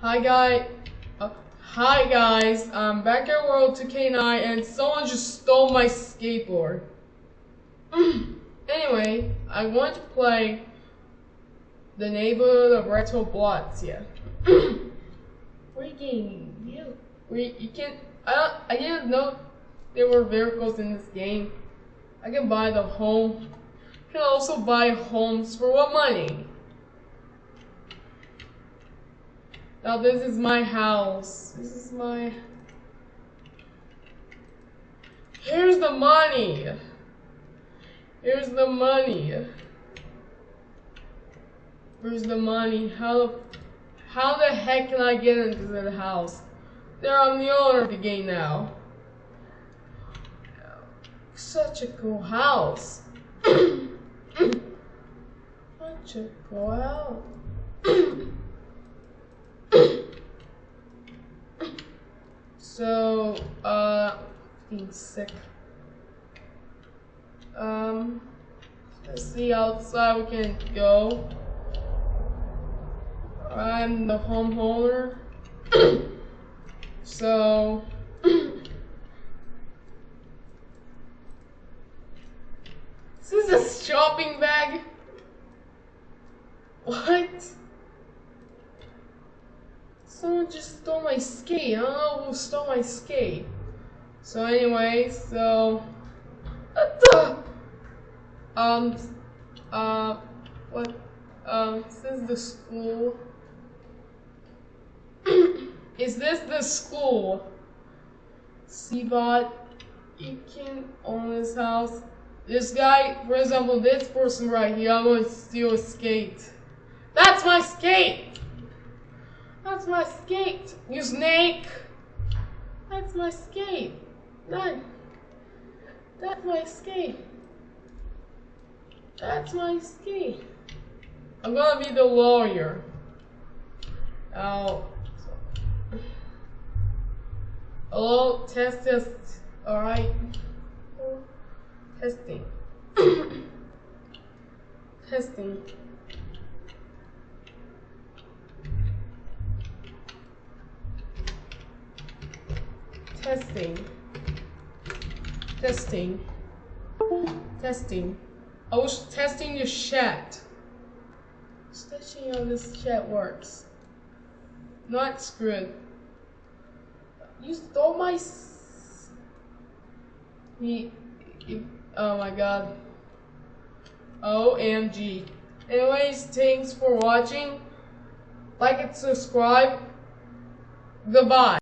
Hi guy, uh, hi guys, I'm back at World 2K9 and someone just stole my skateboard. anyway, I want to play the neighborhood of Retro Blocks here. Freaking you! We you can't. I I didn't know there were vehicles in this game. I can buy the home. can also buy homes for what money? Now this is my house. This is my... Here's the money. Here's the money. Where's the money? How the, how the heck can I get into the house? There, I'm the owner of the game now. Such a cool house. Such a cool house. so, uh, being sick. Um, let's see outside we can go. I'm the homeowner. so, this is a shopping bag. What? Someone just stole my skate. Know who stole my skate. So anyway, so what? um uh what um is this the school. is this the school? Seabot you can own this house. This guy, for example, this person right here, I'm to steal a skate. That's my skate! That's my skate, you snake. That's my skate. That, that's my skate. That's my skate. I'm gonna be the lawyer. Now, hello, test, test. All right, testing, testing. Testing. Testing. Testing. I was testing the chat. Testing how this chat works. Not screwed. You stole my. He. Oh my god. OMG. Anyways, thanks for watching. Like and subscribe. Goodbye.